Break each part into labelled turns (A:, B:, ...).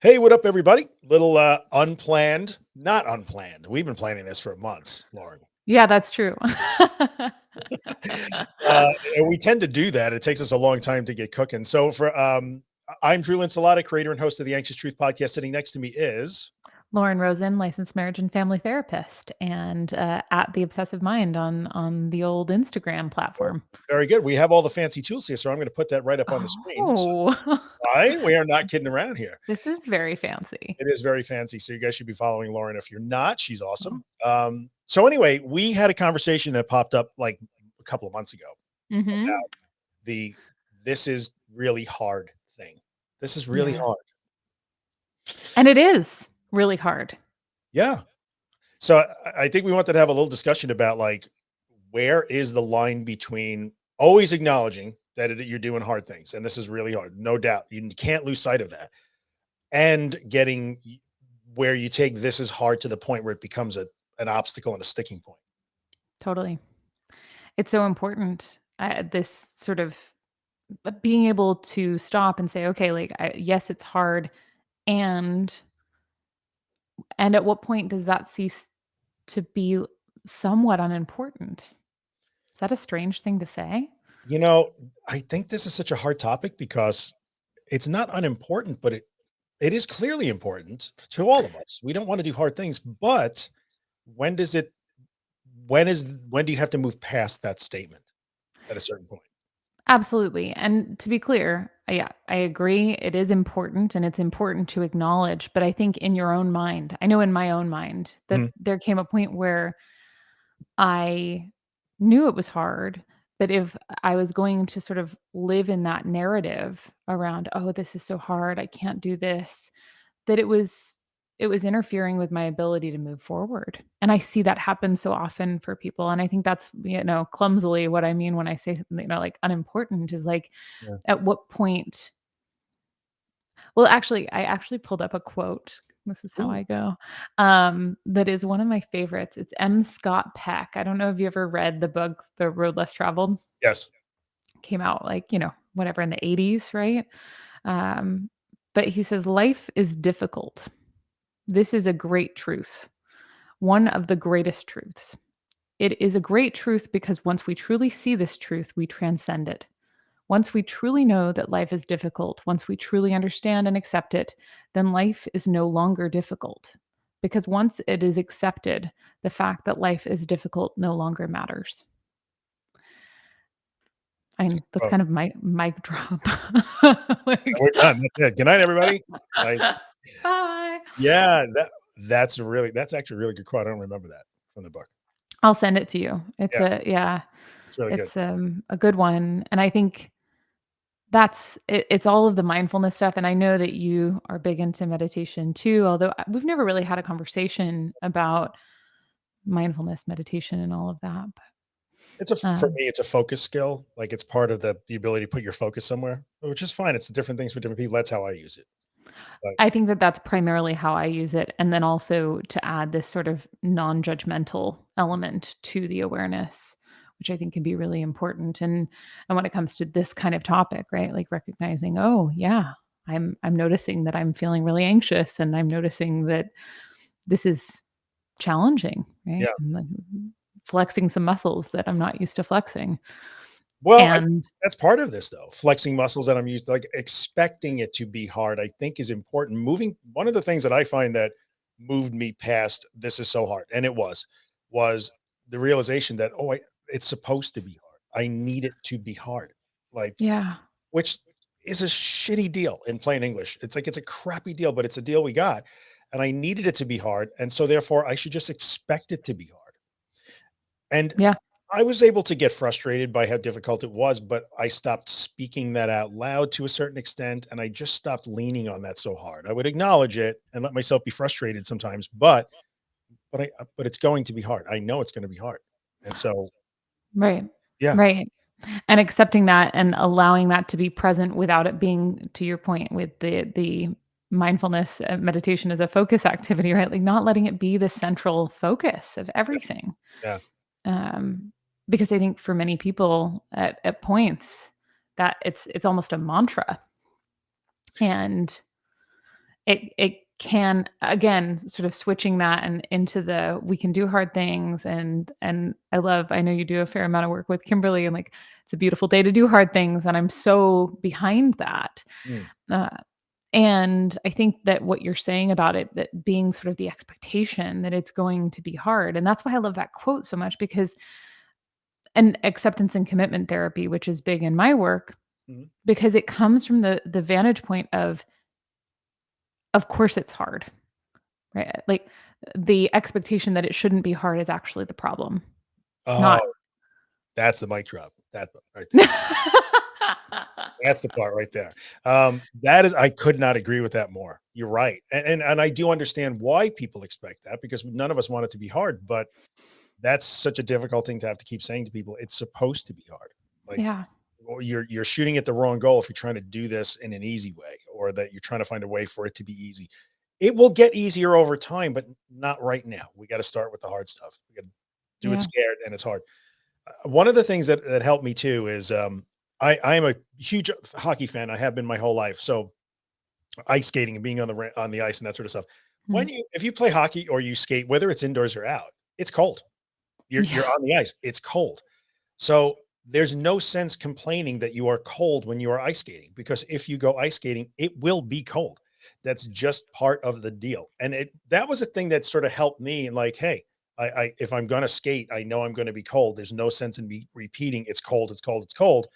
A: Hey, what up, everybody? Little uh, unplanned, not unplanned. We've been planning this for months, Lauren.
B: Yeah, that's true.
A: uh, and we tend to do that. It takes us a long time to get cooking. So for um, I'm Drew Linsalata, creator and host of the Anxious Truth podcast. Sitting next to me is
B: Lauren Rosen, licensed marriage and family therapist, and uh, at the Obsessive Mind on on the old Instagram platform.
A: Very good. We have all the fancy tools here, so I'm going to put that right up on the screen.
B: Oh,
A: So, right? We are not kidding around here.
B: this is very fancy.
A: It is very fancy. So you guys should be following Lauren. If you're not, she's awesome. Um, so anyway, we had a conversation that popped up like a couple of months ago
B: Mhm.
A: about the this is really hard thing. This is really
B: Yeah.
A: hard.
B: And it is really hard.
A: Yeah. So I, I think we wanted to have a little discussion about like where is the line between always acknowledging that it, you're doing hard things and this is really hard, no doubt. You can't lose sight of that, and getting where you take this is hard to the point where it becomes a an obstacle and a sticking point.
B: Totally. It's so important. Uh, this sort of uh, being able to stop and say, okay, like, I, yes, it's hard. And and at what point does that cease to be somewhat unimportant? Is that a strange thing to say?
A: You know, I think this is such a hard topic because it's not unimportant, but it it is clearly important to all of us. We don't want to do hard things, but when does it when is when do you have to move past that statement at a certain point?
B: Absolutely. And to be clear, yeah, I agree. It is important and it's important to acknowledge. But I think in your own mind, I know in my own mind that
A: Mhm.
B: there came a point where I knew it was hard. But if I was going to sort of live in that narrative around, oh, this is so hard, I can't do this, that it was it was interfering with my ability to move forward. And I see that happen so often for people. And I think that's, you know, clumsily what I mean when I say something, you know, like unimportant is like
A: Yeah.
B: at what point well, actually, I actually pulled up a quote. This is how
A: Ooh.
B: I go. Um, that is one of my favorites. It's M. Scott Peck. I don't know if you ever read the book The Road Less Traveled.
A: Yes.
B: Came out like, you know, whatever in the 80s, right? Um, but he says, Life is difficult. This is a great truth, one of the greatest truths. It is a great truth because once we truly see this truth, we transcend it. Once we truly know that life is difficult, once we truly understand and accept it, then life is no longer difficult. Because once it is accepted, the fact that life is difficult no longer matters. I mean, that's
A: Oh,
B: kind of my mic drop. Like
A: we're done. Good night, everybody. Like,
B: Bye.
A: yeah, that that's a really that's actually a really good quote. I don't remember that from the book.
B: I'll send it to you. It's
A: Yeah,
B: a yeah,
A: it's really good.
B: it's um a good one. And I think that's it, it's all of the mindfulness stuff. And I know that you are big into meditation too, although we've never really had a conversation about mindfulness, meditation, and all of that.
A: but It's a
B: But
A: for
B: um,
A: me, it's a focus skill. Like it's part of the the ability to put your focus somewhere, which is fine. It's different things for different people. That's how I use it.
B: I think that that's primarily how I use it. And then also to add this sort of non judgmental element to the awareness, which I think can be really important. And, and when it comes to this kind of topic, right? Like recognizing, oh, yeah, I'm, I'm noticing that I'm feeling really anxious and I'm noticing that this is challenging, right?
A: yeah.
B: Like flexing some muscles that I'm not used to flexing.
A: Well, I that's part of this though. Flexing muscles that I'm used like expecting it to be hard, I think is important. Moving one of the things that I find that moved me past this is so hard, and it was, was the realization that, oh, I, it's supposed to be hard. I need it to be hard. Like,
B: yeah,
A: which is a shitty deal in plain English. It's like it's a crappy deal, but it's a deal we got. And I needed it to be hard. And so therefore I should just expect it to be hard. And
B: yeah,
A: I was able to get frustrated by how difficult it was, but I stopped speaking that out loud to a certain extent, and I just stopped leaning on that so hard. I would acknowledge it and let myself be frustrated sometimes, but but I but it's going to be hard. I know it's going to be hard. And so,
B: right,
A: yeah,
B: right. And accepting that and allowing that to be present without it being to your point with the the mindfulness meditation as a focus activity, right? Like not letting it be the central focus of
A: yeah,
B: everything.
A: yeah,
B: Um, because I think for many people at, at points that it's it's almost a mantra. And it it can again sort of switching that and into the we can do hard things and and I love I know you do a fair amount of work with Kimberly and like it's a beautiful day to do hard things and I'm so behind that.
A: Mm.
B: Uh, and I think that what you're saying about it that being sort of the expectation that it's going to be hard and that's why I love that quote so much because and acceptance and commitment therapy which is big in my work
A: Mhm.
B: because it comes from the the vantage point of of course it's hard, right? Like, the expectation that it shouldn't be hard is actually the problem, not
A: Oh, that's the mic drop. That right there. That's the part right there. Um, that is I could not agree with that more. You're right. And and and I do understand why people expect that because none of us want it to be hard, but that's such a difficult thing to have to keep saying to people. It's supposed to be hard. Like
B: Yeah,
A: you're you're shooting at the wrong goal if you're trying to do this in an easy way or that you're trying to find a way for it to be easy. It will get easier over time, but not right now. We got to start with the hard stuff. We got to do it scared and it's hard. Uh, one of the things that that helped me too is um I I am a huge hockey fan. I have been my whole life. So ice skating and being on the on the ice and that sort of stuff. When
B: mm,
A: you if you play hockey or you skate, whether it's indoors or out, it's cold. You're you're on the ice. It's cold. So there's no sense complaining that you are cold when you are ice skating because if you go ice skating, it will be cold. That's just part of the deal. And it that was a thing that sort of helped me and like, hey, I, I if I'm gonna skate, I know I'm gonna be cold. There's no sense in me repeating it's cold, it's cold, it's cold.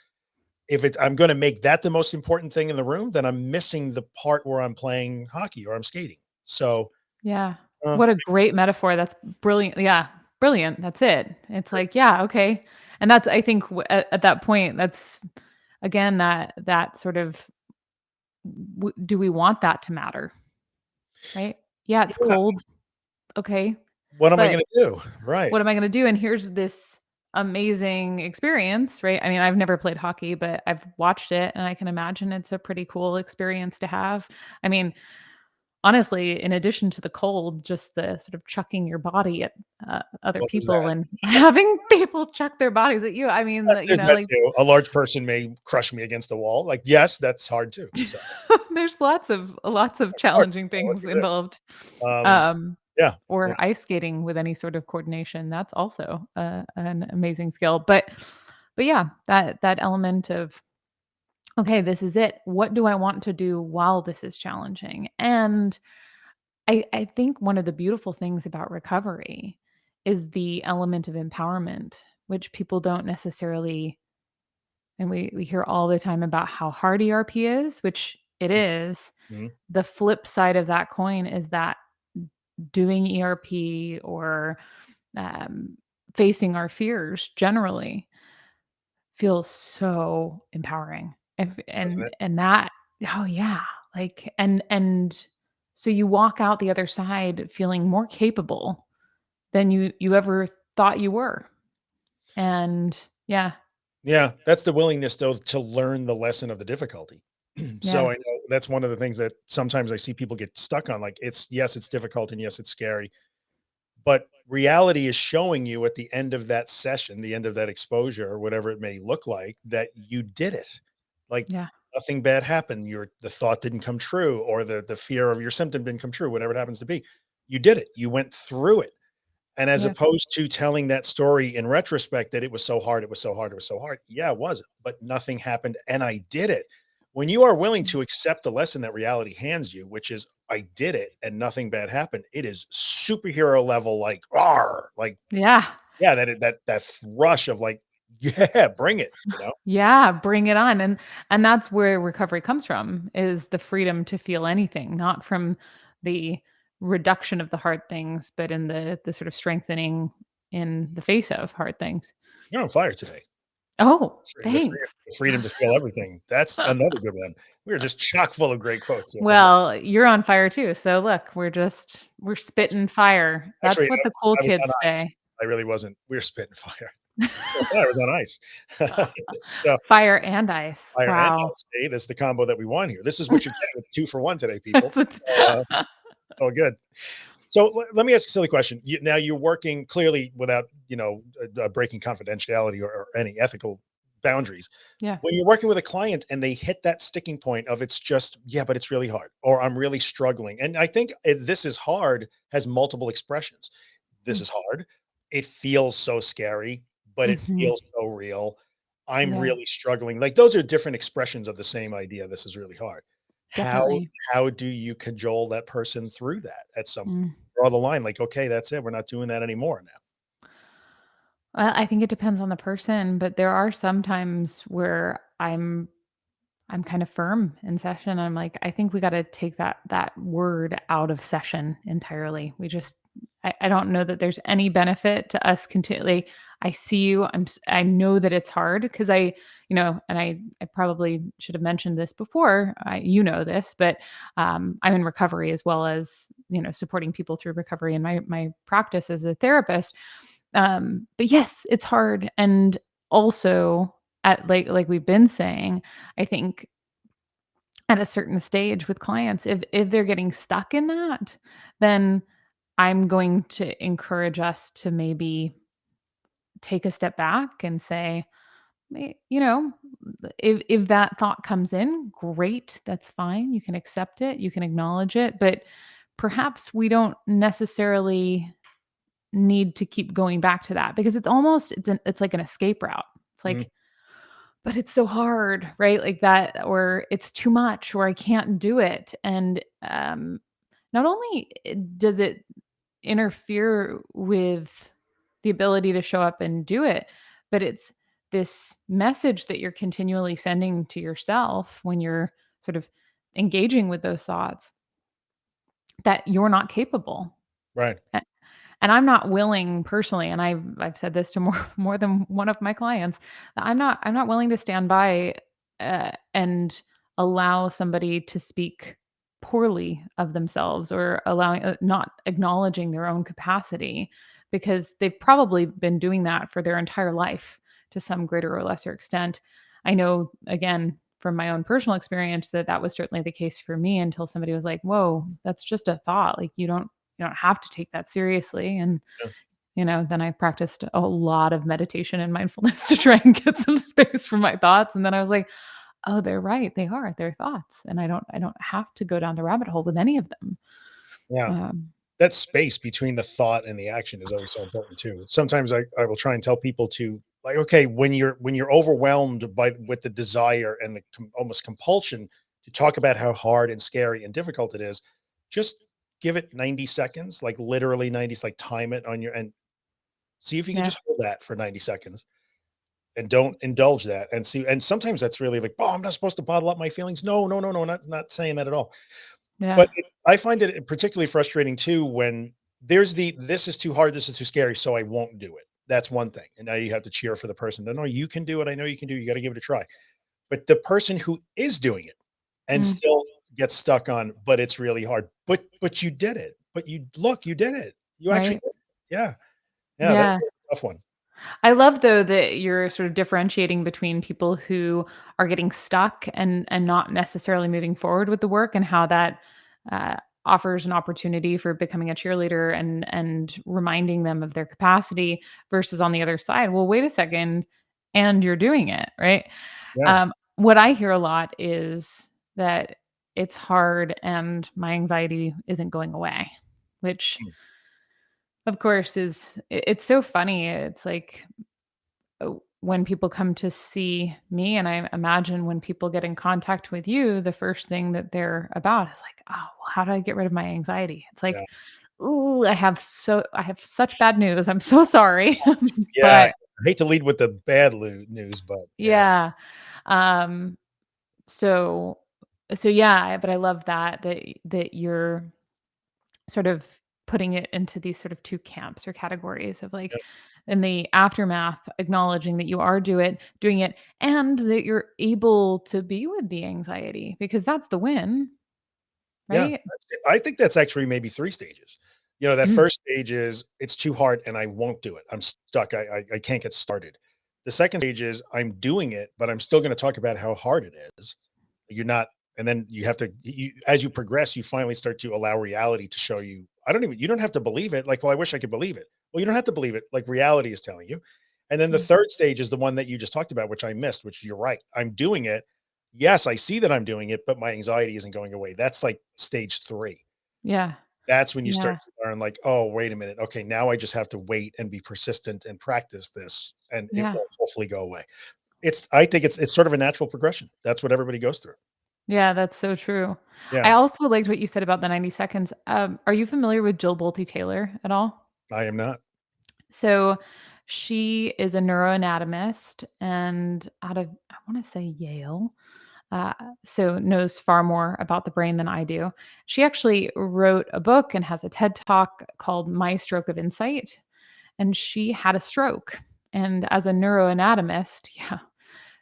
A: If it I'm gonna make that the most important thing in the room, then I'm missing the part where I'm playing hockey or I'm skating. So
B: yeah.
A: uh,
B: What a great metaphor, that's brilliant yeah, brilliant, that's it. It's like, yeah, okay, and that's I think w at at that point, that's again, that that sort of w do we want that to matter, right? Yeah, it's
A: yeah,
B: cold, okay,
A: what am I
B: but
A: gonna do? Right.
B: what am I gonna do? And here's this amazing experience, right? I mean, I've never played hockey, but I've watched it and I can imagine it's a pretty cool experience to have. I mean, honestly, in addition to the cold, just the sort of chucking your body at uh, other people and having people chuck their bodies at you. I mean, the, you know,
A: that
B: like
A: too. A large person may crush me against the wall. Like, yes, that's hard too. So
B: there's lots of lots of challenging things involved.
A: Um,
B: Um,
A: yeah, yeah,
B: or ice skating with any sort of coordination. That's also uh, an amazing skill. But but yeah, that that element of okay, this is it. What do I want to do while this is challenging? And I I think one of the beautiful things about recovery is the element of empowerment, which people don't necessarily and we we hear all the time about how hard ERP is, which it is.
A: Mm-hmm.
B: The flip side of that coin is that doing ERP or um, facing our fears generally feels so empowering. If and and that oh yeah, like and and so you walk out the other side feeling more capable than you you ever thought you were. And yeah,
A: Yeah, that's the willingness though to learn the lesson of the difficulty. So
B: yeah,
A: I know that's one of the things that sometimes I see people get stuck on. Like, it's yes, it's difficult and yes, it's scary, but reality is showing you at the end of that session, the end of that exposure, or whatever it may look like, that you did it. Like
B: yeah,
A: nothing bad happened. Your the thought didn't come true, or the the fear of your symptom didn't come true, whatever it happens to be. You did it. You went through it. And as
B: yeah,
A: opposed to telling that story in retrospect that it was so hard, it was so hard, it was so hard. Yeah, it was, but nothing happened and I did it. When you are willing mm. to accept the lesson that reality hands you, which is I did it and nothing bad happened, it is superhero level, like, "Arr!" like,
B: yeah.
A: yeah, that that that rush of like, yeah, bring it, you know?
B: Yeah, bring it on, and and that's where recovery comes from, is the freedom to feel anything, not from the reduction of the hard things, but in the the sort of strengthening in the face of hard things.
A: You're on fire today.
B: Oh,
A: freedom
B: thanks.
A: the freedom to feel everything. That's another good one. We are just chock full of great quotes
B: Well, you're on fire too, so look, we're just we're spitting fire. That's
A: actually,
B: what
A: I
B: the cool
A: I was on
B: kids say.
A: I really wasn't. We're spitting fire. Yeah, I was on ice. So,
B: Fire and ice.
A: fire and
B: Wow.
A: ice, see, that's the combo that we want here. This is what you're getting with 2 for 1 today, people.
B: That's a t
A: Uh, all good. So, let me ask a silly question. You now you're working clearly without, you know, uh, breaking confidentiality or or any ethical boundaries.
B: Yeah.
A: When you're working with a client and they hit that sticking point of it's just, yeah, but it's really hard, or I'm really struggling. And I think eh, this is hard has multiple expressions. This
B: Mm.
A: is hard. It feels so scary, but it
B: Mhm.
A: feels so real. I'm
B: Yeah.
A: really struggling. Like those are different expressions of the same idea. This is really hard. How how do you cajole that person through that at some
B: Mm.
A: draw the line like, okay, that's it. We're not doing that anymore now.
B: Well, I think it depends on the person, but there are some times where I'm I'm kind of firm in session. I'm like, I think we got to take that that word out of session entirely. We just I, I don't know that there's any benefit to us continually. I see you. I'm I know that it's hard because I, you know, and I I probably should have mentioned this before. I, you know this, but um, I'm in recovery as well as you know supporting people through recovery in my my practice as a therapist. Um, but yes, it's hard, and also at like like we've been saying, I think at a certain stage with clients, if if they're getting stuck in that, then I'm going to encourage us to maybe take a step back and say, you know, if if that thought comes in, great, that's fine. You can accept it, you can acknowledge it, but perhaps we don't necessarily need to keep going back to that because it's almost it's an it's like an escape route. It's
A: Mhm.
B: like but it's so hard, right? Like that, or it's too much, or I can't do it. And um, not only does it interfere with the ability to show up and do it, but it's this message that you're continually sending to yourself when you're sort of engaging with those thoughts that you're not capable.
A: Right.
B: And I'm not willing personally, and I've I've said this to more more than one of my clients, that I'm not I'm not willing to stand by, uh, and allow somebody to speak poorly of themselves or allowing uh, not acknowledging their own capacity because they've probably been doing that for their entire life to some greater or lesser extent. I know again from my own personal experience that that was certainly the case for me until somebody was like, "Whoa, that's just a thought. Like you don't you don't have to take that seriously. And,
A: Yeah.
B: you know, then I practiced a lot of meditation and mindfulness to try and get some space for my thoughts. And then I was like, oh, they're right. They are. They're thoughts. And I don't I don't have to go down the rabbit hole with any of them.
A: Yeah.
B: Um,
A: That space between the thought and the action is always so important too. Sometimes I, I will try and tell people to like, okay, when you're when you're overwhelmed by with the desire and the com- almost compulsion to talk about how hard and scary and difficult it is, just give it 90 seconds, like literally 90, like time it on your and see if you can
B: yeah.
A: just hold that for 90 seconds and don't indulge that and see. And sometimes that's really like, oh, I'm not supposed to bottle up my feelings. No, no, no, no, not not saying that at all
B: Yeah.
A: but it I find it particularly frustrating too when there's the, "This is too hard, this is too scary, so I won't do it." That's one thing, and now you have to cheer for the person, "No, no, you can do it, I know you can do it, you gotta give it a try." But the person who is doing it and
B: Mm,
A: still gets stuck on, "But it's really hard." "But but you did it. But you look, you did it. You actually
B: right.
A: did it." Yeah. Yeah, that's a tough one.
B: I love though that you're sort of differentiating between people who are getting stuck and and not necessarily moving forward with the work and how that uh, offers an opportunity for becoming a cheerleader and and reminding them of their capacity versus on the other side. Well, wait a second, and you're doing it right.
A: Yeah.
B: Um, what I hear a lot is that it's hard and my anxiety isn't going away, which
A: Mm.
B: Of course is it- it's so funny. It's like uh, when people come to see me and I imagine when people get in contact with you, the first thing that they're about is like, "Oh, well, how do I get rid of my anxiety?" It's
A: Yeah.
B: like, "Ooh, I have so I have such bad news. I'm so sorry."
A: Yeah.
B: But
A: I hate to lead with the bad news, but yeah.
B: yeah. Um so so yeah, but I love that that that you're sort of putting it into these sort of 2 camps or categories of like
A: Yep.
B: in the aftermath acknowledging that you are do it doing it and that you're able to be with the anxiety because that's the win,
A: Yeah,
B: right?
A: it. I think that's actually maybe 3 stages. You know, that
B: Mm,
A: first stage is it's too hard and I won't do it. I'm stuck. I I, I can't get started. The second stage is I'm doing it, but I'm still going to talk about how hard it is. You're not, and then you have to, you, as you progress, you finally start to allow reality to show you. I don't even, you don't have to believe it. Like, well, I wish I could believe it. Well, you don't have to believe it. Like reality is telling you. And then the
B: Mm.
A: third stage is the one that you just talked about, which I missed, which you're right. I'm doing it. Yes, I see that I'm doing it, but my anxiety isn't going away. That's like stage 3.
B: Yeah.
A: That's when you
B: Yeah.
A: start to learn like, "Oh, wait a minute. Okay, now I just have to wait and be persistent and practice this, and it will hopefully go away." It's I think it's it's sort of a natural progression. That's what everybody goes through.
B: Yeah, that's so true.
A: Yeah,
B: I also liked what you said about the 90 seconds. Um, are you familiar with Jill Bolte Taylor at all?
A: I am not.
B: So she is a neuroanatomist and out of, I want to say Yale. Uh, so knows far more about the brain than I do. She actually wrote a book and has a TED talk called My Stroke of Insight. And she had a stroke. And as a neuroanatomist, yeah,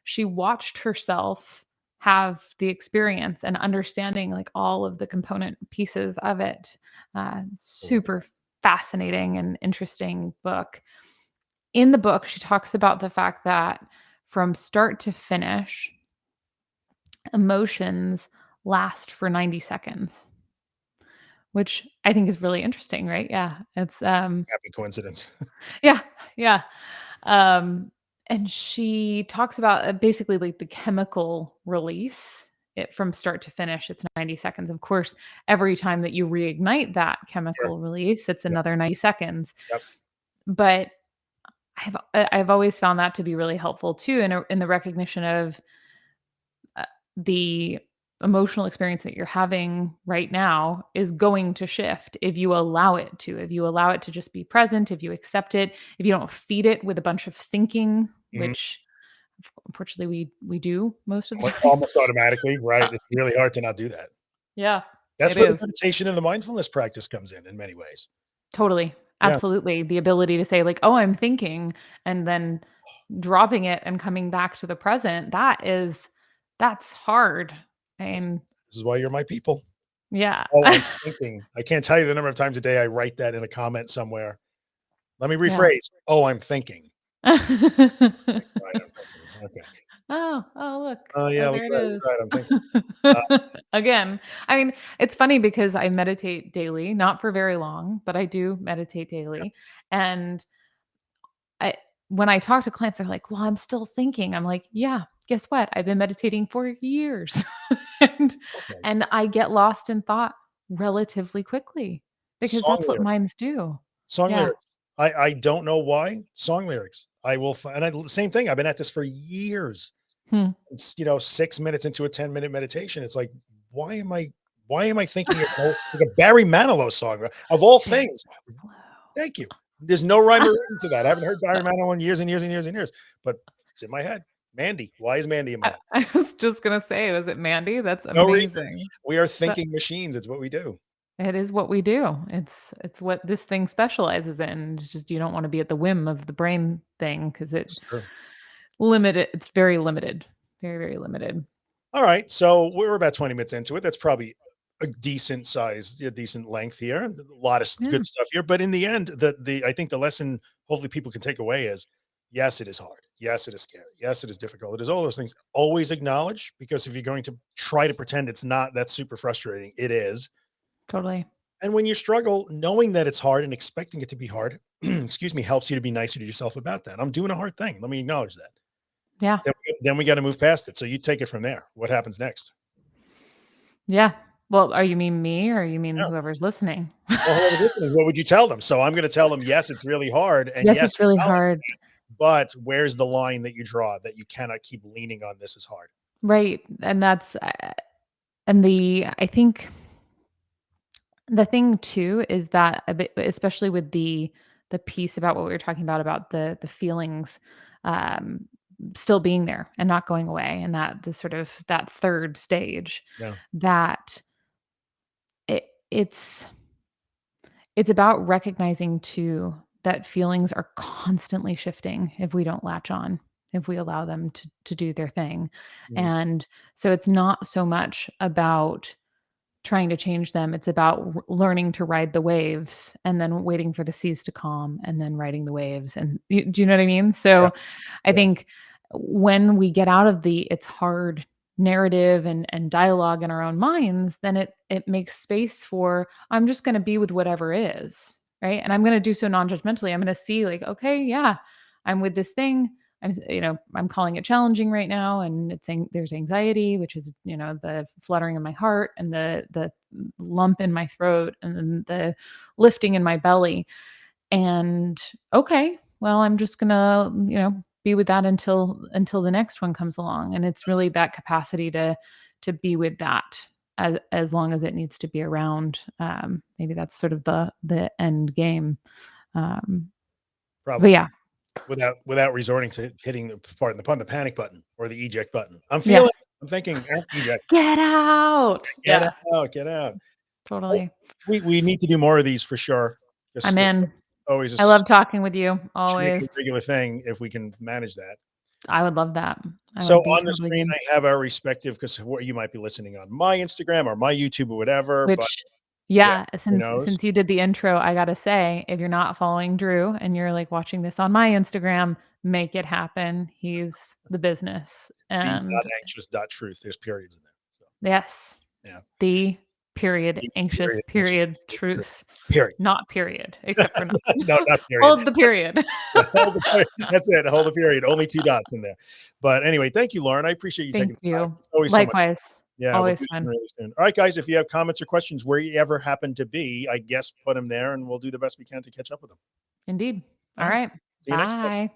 B: she watched herself have the experience and understanding like all of the component pieces of it. Uh, super fascinating and interesting book. In the book, she talks about the fact that from start to finish, emotions last for 90 seconds, which I think is really interesting, right? Yeah. It's um
A: Happy coincidence.
B: yeah, yeah. Um and she talks about uh, basically like the chemical release it from start to finish it's 90 seconds. Of course, every time that you reignite that chemical release, it's
A: Yep,
B: another 90 seconds.
A: yep.
B: But I've I've always found that to be really helpful too in a in the recognition of, uh, the emotional experience that you're having right now is going to shift if you allow it to. If you allow it to just be present, if you accept it, if you don't feed it with a bunch of thinking,
A: Mhm.
B: which unfortunately we we do most of the time.
A: almost automatically, right? It's really hard to not do that.
B: Yeah,
A: That's where the meditation and the mindfulness practice comes in, in many ways.
B: Totally.
A: Yeah,
B: Absolutely. The ability to say like, "Oh, I'm thinking," and then dropping it and coming back to the present, that is that's hard.
A: this is
B: And
A: this is why you're my people.
B: yeah.
A: Oh, I'm thinking. I can't tell you the number of times a day I write that in a comment somewhere. Let me
B: Yeah.
A: rephrase. "Oh, I'm thinking." Right, I'm thinking. Okay.
B: Oh, oh, look.
A: Oh,
B: Oh,
A: look
B: there
A: at
B: it
A: that. He's
B: is.
A: right, I'm thinking. Uh,
B: Again, I mean, it's funny because I meditate daily, not for very long, but I do meditate
A: yeah,
B: daily. And I when I talk to clients, they're like, "Well, I'm still thinking." I'm like, "Yeah, guess what? I've been meditating for years." And and I get lost in thought relatively quickly because
A: Song
B: that's what
A: lyrics.
B: minds do.
A: Song
B: Yeah.
A: lyrics. I I don't know why. Song lyrics. I will and I same thing. I've been at this for years.
B: Hmm.
A: It's, you know, 6 minutes into a ten-minute meditation. It's like, why am I why am I thinking of like a Barry Manilow song, of all things? Thank you. There's no rhyme or reason to that. I haven't heard Barry Manilow in years and years and years and years, but it's in my head. Mandy. Why is Mandy in my
B: I
A: head?
B: I was just gonna say, was it Mandy? That's
A: No reason.
B: amazing.
A: We are
B: That
A: thinking machines. It's what we do.
B: It is what we do. It's it's what this thing specializes in. It's just you don't wanna be at the whim of the brain thing because
A: It's true.
B: limited it's very limited. Very, very limited.
A: All right. So we're about 20 minutes into it. That's probably a decent size, a decent length here. A lot of
B: Yeah,
A: good stuff here. But in the end, the the I think the lesson hopefully people can take away is yes, it is hard. Yes, it is scary. Yes, it is difficult. It is all those things. Always acknowledge because if you're going to try to pretend it's not, that's super frustrating. It is.
B: Totally.
A: And when you struggle, knowing that it's hard and expecting it to be hard, excuse me, helps you to be nicer to yourself about that. I'm doing a hard thing. Let me acknowledge that.
B: Yeah.
A: Then we, then we got to move past it. So you take it from there. What happens next?
B: Yeah. Well, are you mean me or you mean
A: Yeah.
B: whoever's listening?
A: Well, whoever's listening, what would you tell them? So I'm going to tell them, yes, it's really hard, and
B: Yes,
A: yes,
B: it's really hard.
A: but where's the line that you draw that you cannot keep leaning on this is hard?
B: Right. And that's uh, and the I think the thing too is that a bit especially with the the piece about what we were talking about about the the feelings um still being there and not going away and that the sort of that third stage
A: Yeah.
B: that it it's it's about recognizing too that feelings are constantly shifting if we don't latch on if we allow them to to do their thing
A: Mm,
B: and so it's not so much about trying to change them. It's about r learning to ride the waves and then waiting for the seas to calm and then riding the waves, and y do you know what I mean?
A: yeah,
B: So, I
A: yeah.
B: think when we get out of the "it's hard" narrative and and dialogue in our own minds, then it it makes space for, "I'm just gonna be with whatever is," right? And I'm gonna do so non-judgmentally. I'm gonna see like, "Okay, yeah, I'm with this thing. I'm, you know, I'm calling it challenging right now, and it's saying there's anxiety, which is, you know, the fluttering in my heart and the the lump in my throat and then the lifting in my belly. And okay, well, I'm just gonna, you know, be with that until until the next one comes along. And it's really that capacity to to be with that as as long as it needs to be around. Um, maybe that's sort of the the end game. Um, but yeah,
A: without without resorting to hitting the pardon the pun the panic button or the eject button. I'm
B: Yeah.
A: feeling. I'm thinking eject.
B: get out.
A: Get
B: yeah,
A: out. Get out.
B: totally.
A: We we need to do more of these for sure.
B: I'm in.
A: Always.
B: I love talking with you.
A: make a
B: Always.
A: regular thing if we can manage that.
B: I would love that. I
A: So on the screen. I have our respective because you might be listening on my Instagram or my YouTube or whatever.
B: Which
A: but
B: yeah, since since you did the intro, I gotta say, if you're not following Drew and you're like watching this on my Instagram, make it happen. He's the business.
A: the
B: And
A: dot anxious dot truth. There's periods in there. So
B: yes,
A: Yeah.
B: the period
A: The
B: anxious
A: period,
B: period
A: anxious,
B: truth,
A: period.
B: not period, except for not.
A: no, not period.
B: Hold the period.
A: Hold the period. That's it. Hold the period. Only two dots in there. But anyway, thank you, Lauren. I appreciate you
B: Thank
A: taking the time.
B: you.
A: It's always so much
B: Likewise.
A: Yeah, we'll
B: Always
A: them
B: fun.
A: really soon. All right, guys. If you have comments or questions where you ever happen to be, I guess put them there, and we'll do the best we can to catch up with them.
B: Indeed.
A: All
B: All right.
A: See you next time.
B: Bye.